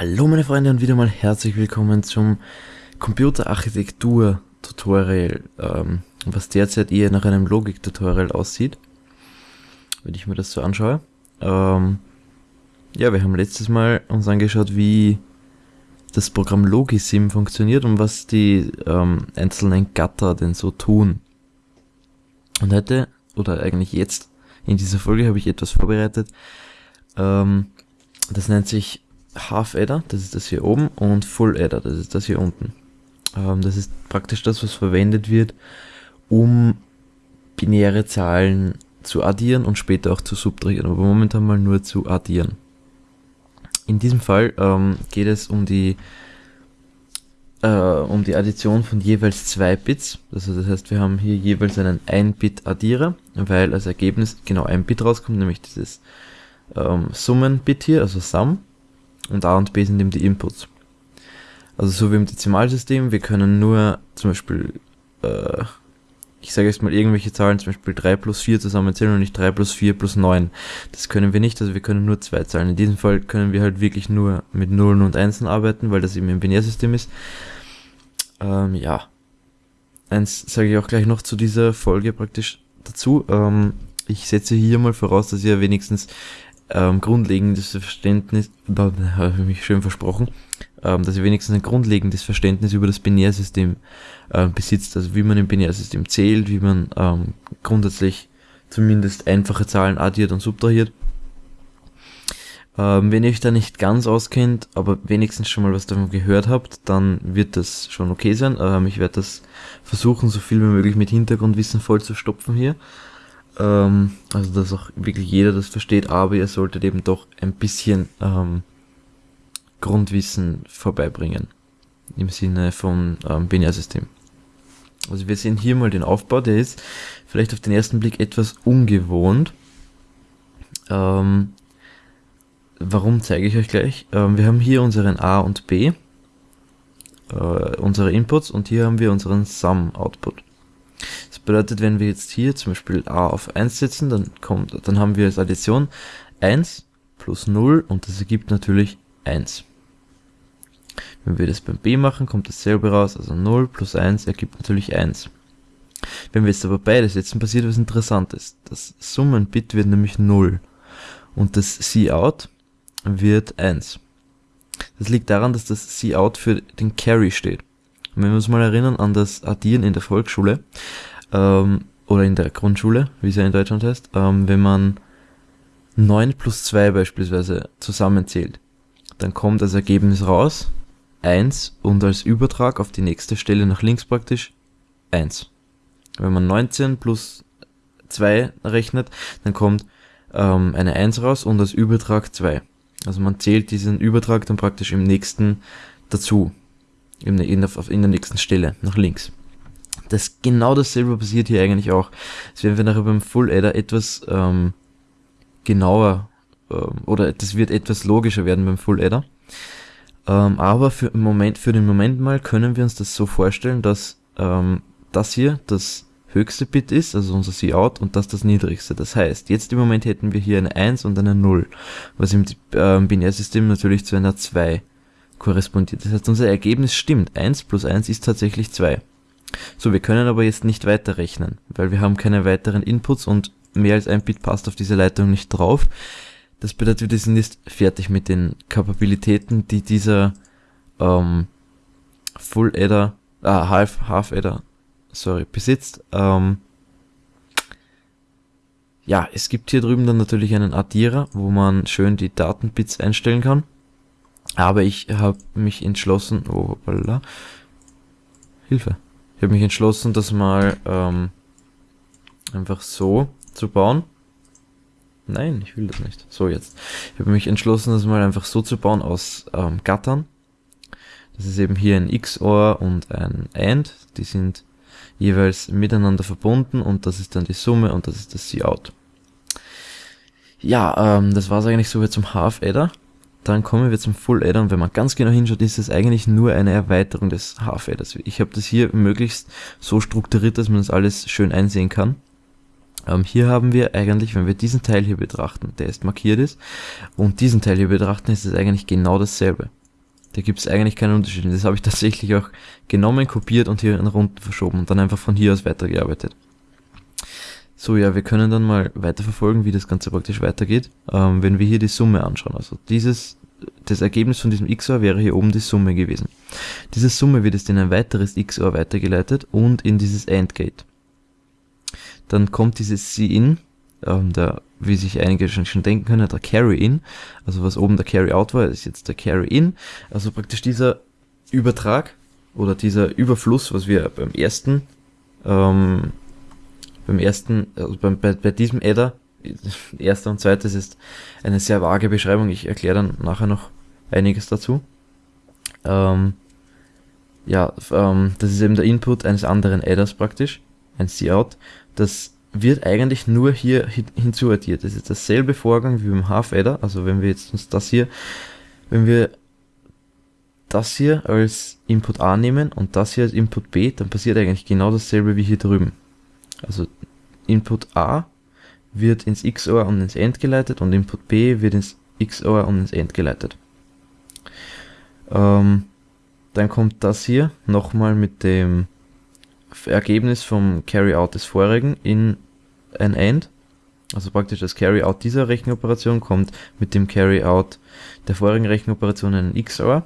Hallo meine Freunde und wieder mal herzlich willkommen zum Computerarchitektur-Tutorial, ähm, was derzeit eher nach einem Logik-Tutorial aussieht, wenn ich mir das so anschaue. Ähm, ja, wir haben letztes Mal uns angeschaut, wie das Programm Logisim funktioniert und was die ähm, einzelnen Gatter denn so tun. Und heute, oder eigentlich jetzt, in dieser Folge habe ich etwas vorbereitet, ähm, das nennt sich Half Adder, das ist das hier oben, und Full Adder, das ist das hier unten. Ähm, das ist praktisch das, was verwendet wird, um binäre Zahlen zu addieren und später auch zu subtrahieren, aber momentan mal nur zu addieren. In diesem Fall ähm, geht es um die äh, um die Addition von jeweils zwei Bits. Also das heißt, wir haben hier jeweils einen 1-Bit-Addierer, weil als Ergebnis genau ein Bit rauskommt, nämlich dieses ähm, Summen-Bit hier, also Sum und A und B sind eben die Inputs. Also so wie im Dezimalsystem, wir können nur zum Beispiel, äh, ich sage jetzt mal irgendwelche Zahlen, zum Beispiel 3 plus 4 zusammenzählen und nicht 3 plus 4 plus 9. Das können wir nicht, also wir können nur zwei Zahlen. In diesem Fall können wir halt wirklich nur mit Nullen und Einsen arbeiten, weil das eben ein Binärsystem ist. Ähm, ja. Eins sage ich auch gleich noch zu dieser Folge praktisch dazu. Ähm, ich setze hier mal voraus, dass ihr wenigstens ähm, grundlegendes Verständnis, da habe ich mich schön versprochen, ähm, dass ihr wenigstens ein grundlegendes Verständnis über das Binärsystem äh, besitzt, also wie man im Binärsystem zählt, wie man ähm, grundsätzlich zumindest einfache Zahlen addiert und subtrahiert. Ähm, wenn ihr euch da nicht ganz auskennt, aber wenigstens schon mal was davon gehört habt, dann wird das schon okay sein. Ähm, ich werde das versuchen, so viel wie möglich mit Hintergrundwissen voll zu stopfen hier. Ähm, also, dass auch wirklich jeder das versteht, aber ihr solltet eben doch ein bisschen ähm, Grundwissen vorbeibringen. Im Sinne von ähm, Binärsystem. Also wir sehen hier mal den Aufbau, der ist vielleicht auf den ersten Blick etwas ungewohnt. Ähm, warum zeige ich euch gleich. Ähm, wir haben hier unseren A und B, äh, unsere Inputs und hier haben wir unseren Sum-Output bedeutet, wenn wir jetzt hier zum Beispiel a auf 1 setzen, dann kommt, dann haben wir als Addition 1 plus 0 und das ergibt natürlich 1. Wenn wir das beim b machen, kommt dasselbe raus, also 0 plus 1 ergibt natürlich 1. Wenn wir jetzt aber beide setzen, passiert was interessantes. Das Summenbit wird nämlich 0 und das Cout wird 1. Das liegt daran, dass das Cout für den Carry steht. Und wenn wir uns mal erinnern an das Addieren in der Volksschule, ähm, oder in der Grundschule, wie es ja in Deutschland heißt, ähm, wenn man 9 plus 2 beispielsweise zusammenzählt, dann kommt als Ergebnis raus 1 und als Übertrag auf die nächste Stelle nach links praktisch 1. Wenn man 19 plus 2 rechnet, dann kommt ähm, eine 1 raus und als Übertrag 2. Also man zählt diesen Übertrag dann praktisch im nächsten dazu, in der, in der nächsten Stelle nach links. Das genau dasselbe passiert hier eigentlich auch. Das werden wir nachher beim Full Adder etwas ähm, genauer ähm, oder das wird etwas logischer werden beim Full Adder. Ähm, aber für, im Moment, für den Moment mal können wir uns das so vorstellen, dass ähm, das hier das höchste Bit ist, also unser Cout, und das das niedrigste. Das heißt, jetzt im Moment hätten wir hier eine 1 und eine 0, was im ähm, Binärsystem natürlich zu einer 2 korrespondiert. Das heißt, unser Ergebnis stimmt. 1 plus 1 ist tatsächlich 2. So, wir können aber jetzt nicht weiterrechnen, weil wir haben keine weiteren Inputs und mehr als ein Bit passt auf diese Leitung nicht drauf. Das bedeutet, wir sind jetzt fertig mit den Kapabilitäten, die dieser ähm, Full Adder, ah, Half, Half Adder, sorry, besitzt. Ähm, ja, es gibt hier drüben dann natürlich einen Addierer, wo man schön die Datenbits einstellen kann. Aber ich habe mich entschlossen, oh, hoppala, Hilfe. Ich habe mich entschlossen, das mal ähm, einfach so zu bauen. Nein, ich will das nicht. So jetzt. Ich habe mich entschlossen, das mal einfach so zu bauen aus ähm, Gattern. Das ist eben hier ein XOR und ein AND. Die sind jeweils miteinander verbunden und das ist dann die Summe und das ist das Cout. Ja, ähm, das war es eigentlich so wie zum Half-Adder. Dann kommen wir zum Full Adder und wenn man ganz genau hinschaut, ist es eigentlich nur eine Erweiterung des Half Adders. Ich habe das hier möglichst so strukturiert, dass man das alles schön einsehen kann. Ähm, hier haben wir eigentlich, wenn wir diesen Teil hier betrachten, der ist markiert ist, und diesen Teil hier betrachten, ist es eigentlich genau dasselbe. Da gibt es eigentlich keinen Unterschied. Das habe ich tatsächlich auch genommen, kopiert und hier nach unten verschoben und dann einfach von hier aus weitergearbeitet. So, ja, wir können dann mal weiterverfolgen, wie das Ganze praktisch weitergeht, ähm, wenn wir hier die Summe anschauen. Also dieses, das Ergebnis von diesem XOR wäre hier oben die Summe gewesen. Diese Summe wird jetzt in ein weiteres XOR weitergeleitet und in dieses AND-Gate. Dann kommt dieses C-In, ähm, der, wie sich einige schon, schon denken können, der Carry-In, also was oben der Carry-Out war, ist jetzt der Carry-In, also praktisch dieser Übertrag oder dieser Überfluss, was wir beim ersten ähm, beim ersten, also beim, bei, bei diesem Adder, erster und zweites ist eine sehr vage Beschreibung, ich erkläre dann nachher noch einiges dazu. Ähm, ja, ähm, das ist eben der Input eines anderen Adders praktisch, ein C-Out. Das wird eigentlich nur hier hin hinzuaddiert. Das ist dasselbe Vorgang wie beim Half-Adder, also wenn wir jetzt uns das hier, wenn wir das hier als Input A nehmen und das hier als Input B, dann passiert eigentlich genau dasselbe wie hier drüben. Also Input A wird ins XOR und ins AND geleitet und Input B wird ins XOR und ins AND geleitet. Ähm, dann kommt das hier nochmal mit dem Ergebnis vom Carry-out des vorigen in ein AND. Also praktisch das Carry-out dieser Rechenoperation kommt mit dem Carry-out der vorigen Rechenoperation in ein XOR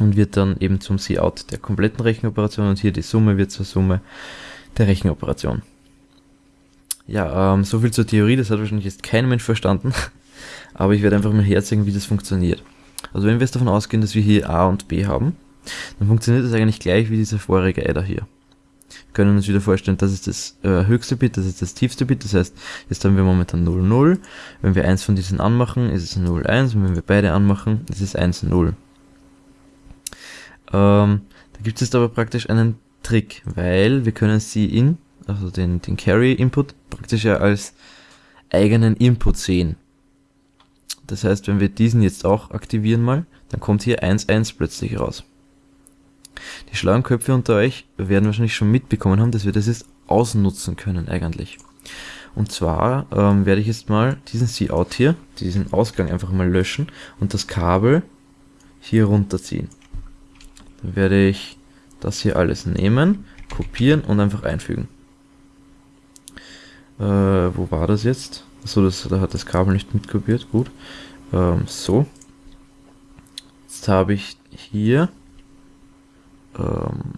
und wird dann eben zum C-out der kompletten Rechenoperation und hier die Summe wird zur Summe der Rechenoperation. Ja, ähm, so viel zur Theorie, das hat wahrscheinlich jetzt kein Mensch verstanden, aber ich werde einfach mal herzeigen, wie das funktioniert. Also wenn wir jetzt davon ausgehen, dass wir hier A und B haben, dann funktioniert das eigentlich gleich wie dieser vorige Adder hier. Wir können uns wieder vorstellen, das ist das äh, höchste Bit, das ist das tiefste Bit, das heißt, jetzt haben wir momentan 0, 0. Wenn wir eins von diesen anmachen, ist es 0, 1 und wenn wir beide anmachen, ist es 1, 0. Ähm, da gibt es aber praktisch einen Trick, weil wir können sie in, also den, den Carry-Input, praktisch ja als eigenen Input sehen. Das heißt, wenn wir diesen jetzt auch aktivieren mal, dann kommt hier 1.1 plötzlich raus. Die schlauen Köpfe unter euch werden wahrscheinlich schon mitbekommen haben, dass wir das jetzt ausnutzen können eigentlich. Und zwar ähm, werde ich jetzt mal diesen C-Out hier, diesen Ausgang einfach mal löschen und das Kabel hier runterziehen. Dann werde ich das hier alles nehmen, kopieren und einfach einfügen. Äh, wo war das jetzt? Achso, das, da hat das Kabel nicht mitkopiert, gut. Ähm, so. Jetzt habe ich hier ähm,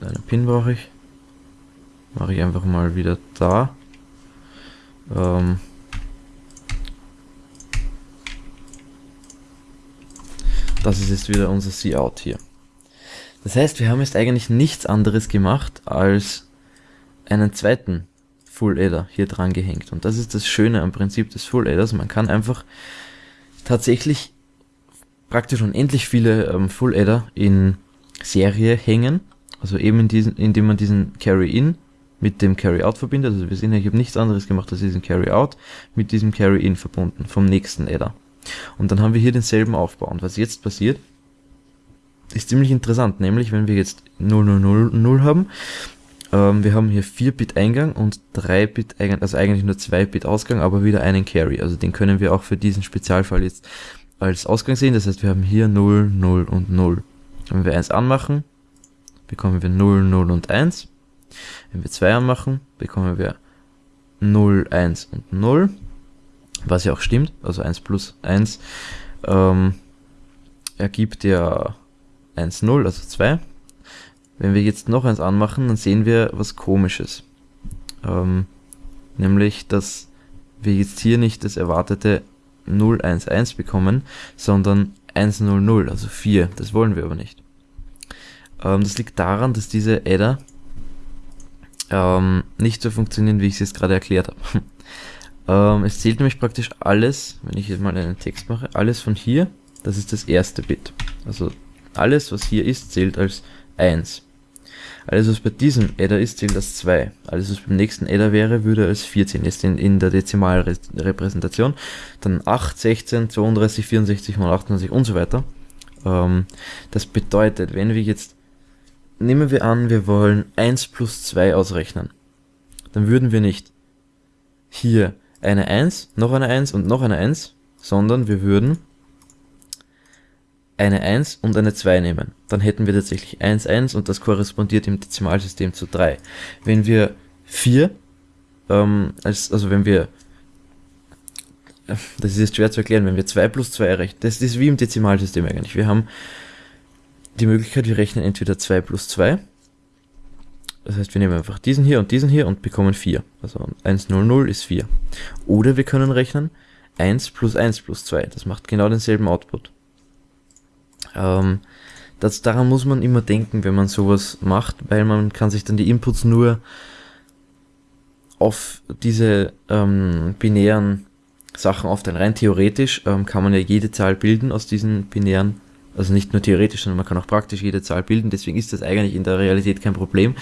eine Pin brauche ich. Mache ich einfach mal wieder da. Ähm, das ist jetzt wieder unser C-Out hier. Das heißt, wir haben jetzt eigentlich nichts anderes gemacht, als einen zweiten Full Adder hier dran gehängt. Und das ist das Schöne am Prinzip des Full Adders. Man kann einfach tatsächlich praktisch unendlich viele ähm, Full Adder in Serie hängen. Also eben in diesen, indem man diesen Carry-In mit dem Carry-Out verbindet. Also wir sehen ja, ich habe nichts anderes gemacht als diesen Carry-Out mit diesem Carry-In verbunden vom nächsten Adder. Und dann haben wir hier denselben Aufbau. Und was jetzt passiert, ist ziemlich interessant, nämlich wenn wir jetzt 0000 haben, ähm, wir haben hier 4 Bit Eingang und 3 Bit Eingang, also eigentlich nur 2 Bit Ausgang, aber wieder einen Carry. Also den können wir auch für diesen Spezialfall jetzt als Ausgang sehen. Das heißt, wir haben hier 0, 0 und 0. Wenn wir 1 anmachen, bekommen wir 0, 0 und 1. Wenn wir 2 anmachen, bekommen wir 0, 1 und 0. Was ja auch stimmt, also 1 plus 1 ähm, ergibt ja 1, 0, also 2. Wenn wir jetzt noch eins anmachen, dann sehen wir was komisches. Ähm, nämlich, dass wir jetzt hier nicht das erwartete 011 bekommen, sondern 100, also 4. Das wollen wir aber nicht. Ähm, das liegt daran, dass diese Adder ähm, nicht so funktionieren, wie ich es jetzt gerade erklärt habe. ähm, es zählt nämlich praktisch alles, wenn ich jetzt mal einen Text mache, alles von hier, das ist das erste Bit. Also alles, was hier ist, zählt als 1. Alles, was bei diesem Adder ist, zählt als 2. Alles, was beim nächsten Adder wäre, würde als 14. Jetzt in, in der Dezimalrepräsentation. Dann 8, 16, 32, 64, 128 und so weiter. Ähm, das bedeutet, wenn wir jetzt, nehmen wir an, wir wollen 1 plus 2 ausrechnen. Dann würden wir nicht hier eine 1, noch eine 1 und noch eine 1, sondern wir würden eine 1 und eine 2 nehmen, dann hätten wir tatsächlich 1, 1 und das korrespondiert im Dezimalsystem zu 3. Wenn wir 4, ähm, als, also wenn wir, das ist jetzt schwer zu erklären, wenn wir 2 plus 2 errechnen, das ist wie im Dezimalsystem eigentlich. Wir haben die Möglichkeit, wir rechnen entweder 2 plus 2, das heißt, wir nehmen einfach diesen hier und diesen hier und bekommen 4. Also 1, 0, 0 ist 4. Oder wir können rechnen 1 plus 1 plus 2, das macht genau denselben Output. Ähm, das, daran muss man immer denken, wenn man sowas macht, weil man kann sich dann die Inputs nur auf diese ähm, binären Sachen aufteilen. Rein theoretisch ähm, kann man ja jede Zahl bilden aus diesen binären, also nicht nur theoretisch, sondern man kann auch praktisch jede Zahl bilden, deswegen ist das eigentlich in der Realität kein Problem.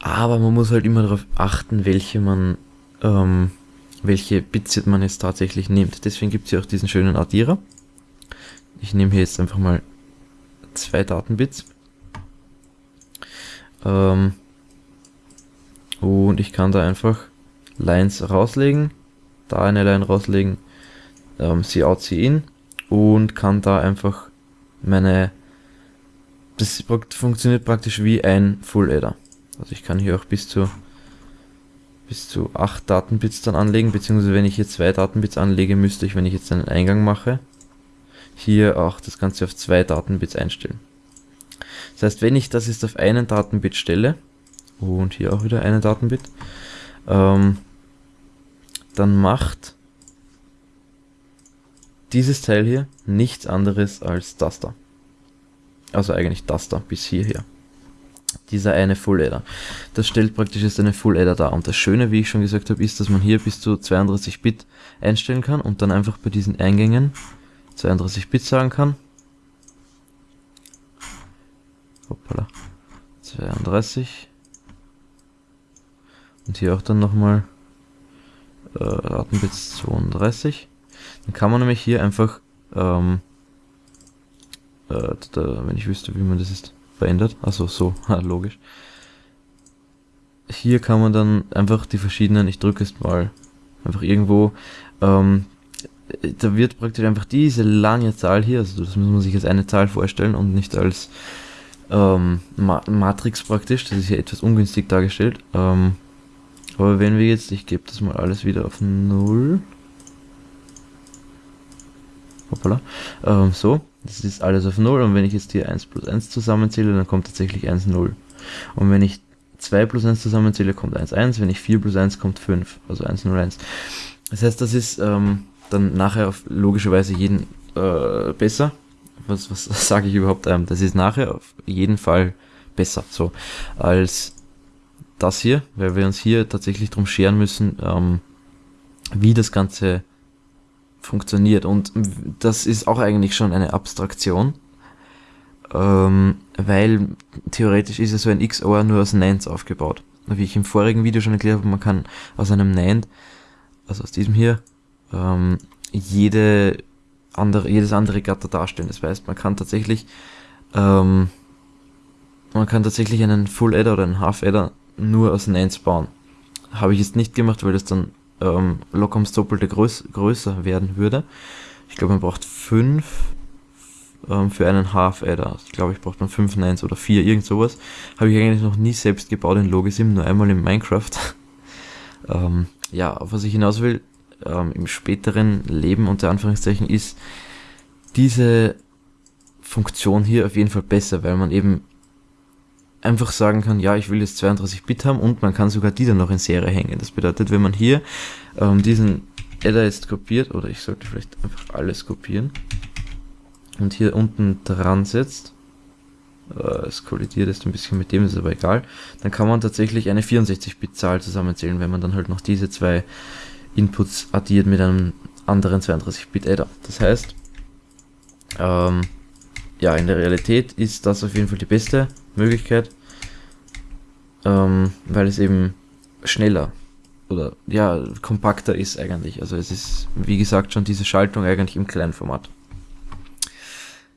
Aber man muss halt immer darauf achten, welche man, ähm, welche Bits man jetzt tatsächlich nimmt. Deswegen gibt es ja auch diesen schönen Addierer. Ich nehme hier jetzt einfach mal zwei Datenbits. Ähm, und ich kann da einfach Lines rauslegen, da eine Line rauslegen, ähm, sie out, sie in und kann da einfach meine, das funktioniert praktisch wie ein Full Adder. Also ich kann hier auch bis zu bis zu 8 Datenbits dann anlegen, beziehungsweise wenn ich hier zwei Datenbits anlege, müsste ich, wenn ich jetzt einen Eingang mache, hier auch das Ganze auf zwei Datenbits einstellen. Das heißt, wenn ich das jetzt auf einen Datenbit stelle, und hier auch wieder einen Datenbit, ähm, dann macht dieses Teil hier nichts anderes als das da. Also eigentlich das da bis hierher. Dieser eine Full Adder. Das stellt praktisch jetzt eine Full Adder dar. Und das Schöne, wie ich schon gesagt habe, ist, dass man hier bis zu 32 Bit einstellen kann und dann einfach bei diesen Eingängen 32 Bit sagen kann. Hoppala. 32. Und hier auch dann nochmal äh, Datenbits 32. Dann kann man nämlich hier einfach, ähm, äh, da, wenn ich wüsste, wie man das ist, verändert. Also so, logisch. Hier kann man dann einfach die verschiedenen, ich drücke es mal einfach irgendwo, ähm, da wird praktisch einfach diese lange Zahl hier, also das muss man sich als eine Zahl vorstellen und nicht als ähm, Ma Matrix praktisch, das ist hier etwas ungünstig dargestellt. Ähm, aber wenn wir jetzt, ich gebe das mal alles wieder auf 0. Hoppala. Ähm, so, das ist alles auf 0 und wenn ich jetzt hier 1 plus 1 zusammenzähle, dann kommt tatsächlich 1, 0. Und wenn ich 2 plus 1 zusammenzähle, kommt 1, 1. Wenn ich 4 plus 1 kommt 5, also 1, 0, 1. Das heißt, das ist ähm, dann nachher auf logischerweise jeden äh, besser. Was, was sage ich überhaupt? Ähm, das ist nachher auf jeden Fall besser, so als das hier, weil wir uns hier tatsächlich drum scheren müssen, ähm, wie das Ganze funktioniert. Und das ist auch eigentlich schon eine Abstraktion, ähm, weil theoretisch ist ja so ein XOR nur aus NANDs aufgebaut. Wie ich im vorigen Video schon erklärt habe, man kann aus einem NAND, also aus diesem hier, ähm, jede andere, jedes andere Gatter darstellen. Das heißt, man kann tatsächlich ähm, man kann tatsächlich einen Full Adder oder einen Half Adder nur aus Nans bauen. Habe ich jetzt nicht gemacht, weil das dann ähm, locker ums Doppelte größ größer werden würde. Ich glaube, man braucht fünf ähm, für einen Half Adder. Ich glaube, ich braucht man fünf Nines oder vier, irgend sowas. Habe ich eigentlich noch nie selbst gebaut in Logisim, nur einmal in Minecraft. ähm, ja, auf was ich hinaus will, ähm, im späteren Leben unter Anführungszeichen ist diese Funktion hier auf jeden Fall besser, weil man eben einfach sagen kann, ja, ich will jetzt 32 Bit haben und man kann sogar die dann noch in Serie hängen. Das bedeutet, wenn man hier ähm, diesen Adder jetzt kopiert, oder ich sollte vielleicht einfach alles kopieren und hier unten dran setzt, äh, es kollidiert jetzt ein bisschen mit dem, ist aber egal, dann kann man tatsächlich eine 64-Bit-Zahl zusammenzählen, wenn man dann halt noch diese zwei Inputs addiert mit einem anderen 32-Bit-Adder. Das heißt, ähm, ja, in der Realität ist das auf jeden Fall die beste Möglichkeit, ähm, weil es eben schneller oder ja, kompakter ist eigentlich. Also es ist, wie gesagt, schon diese Schaltung eigentlich im kleinen Format.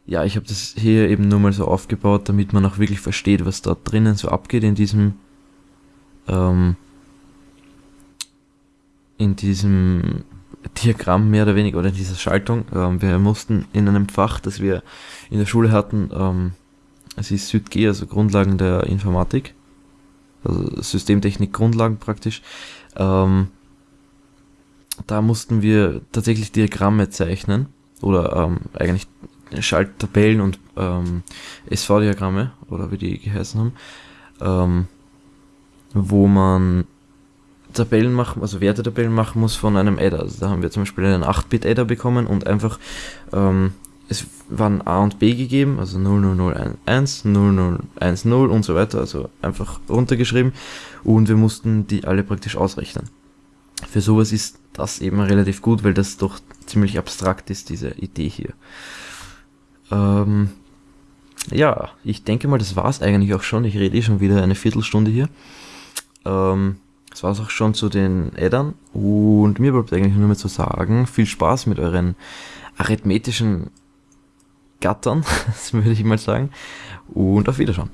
Ja, ich habe das hier eben nur mal so aufgebaut, damit man auch wirklich versteht, was da drinnen so abgeht in diesem ähm, diesem Diagramm mehr oder weniger oder in dieser Schaltung. Ähm, wir mussten in einem Fach, das wir in der Schule hatten, ähm, es ist SüdG, also Grundlagen der Informatik, also Systemtechnik Grundlagen praktisch. Ähm, da mussten wir tatsächlich Diagramme zeichnen oder ähm, eigentlich Schalttabellen und ähm, SV-Diagramme oder wie die geheißen haben, ähm, wo man Tabellen machen, also Wertetabellen machen muss von einem Adder. Also da haben wir zum Beispiel einen 8-Bit-Adder bekommen und einfach, ähm, es waren A und B gegeben, also 00011, 0010 und so weiter, also einfach runtergeschrieben und wir mussten die alle praktisch ausrechnen. Für sowas ist das eben relativ gut, weil das doch ziemlich abstrakt ist, diese Idee hier. Ähm, ja, ich denke mal, das war es eigentlich auch schon. Ich rede eh schon wieder eine Viertelstunde hier. Ähm, das war es auch schon zu den Addern. Und mir bleibt eigentlich nur mehr zu sagen, viel Spaß mit euren arithmetischen Gattern, das würde ich mal sagen. Und auf Wiedersehen.